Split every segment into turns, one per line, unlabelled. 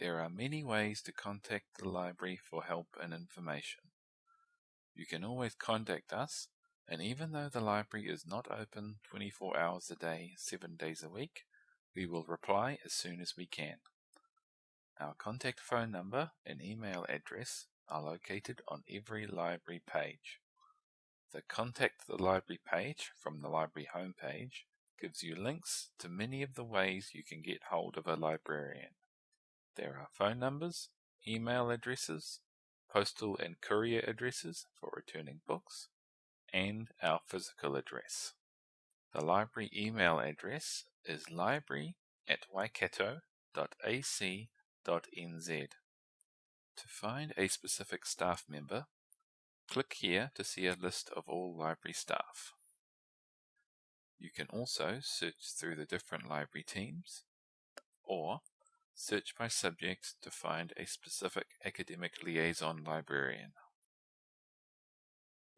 There are many ways to contact the library for help and information. You can always contact us, and even though the library is not open 24 hours a day, 7 days a week, we will reply as soon as we can. Our contact phone number and email address are located on every library page. The Contact the Library page from the library homepage gives you links to many of the ways you can get hold of a librarian. There are phone numbers, email addresses, postal and courier addresses for returning books, and our physical address. The library email address is library at waikato.ac.nz. To find a specific staff member, click here to see a list of all library staff. You can also search through the different library teams, or Search by subject to find a specific academic liaison librarian.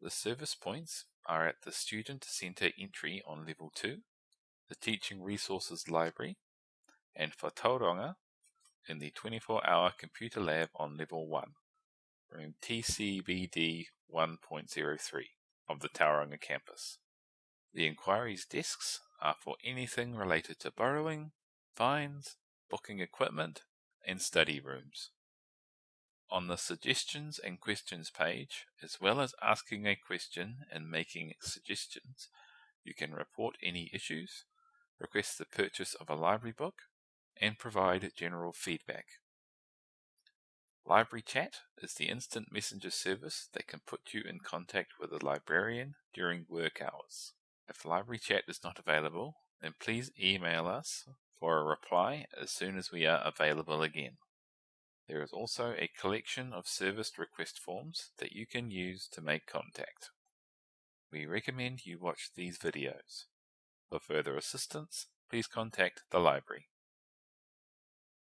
The service points are at the Student Centre entry on Level 2, the Teaching Resources Library, and for Tauranga in the 24-hour computer lab on Level 1, room TCBD 1.03 of the Tauranga campus. The inquiries desks are for anything related to borrowing, fines, booking equipment, and study rooms. On the Suggestions and Questions page, as well as asking a question and making suggestions, you can report any issues, request the purchase of a library book, and provide general feedback. Library Chat is the instant messenger service that can put you in contact with a librarian during work hours. If Library Chat is not available, then please email us for a reply as soon as we are available again. There is also a collection of service request forms that you can use to make contact. We recommend you watch these videos. For further assistance, please contact the library.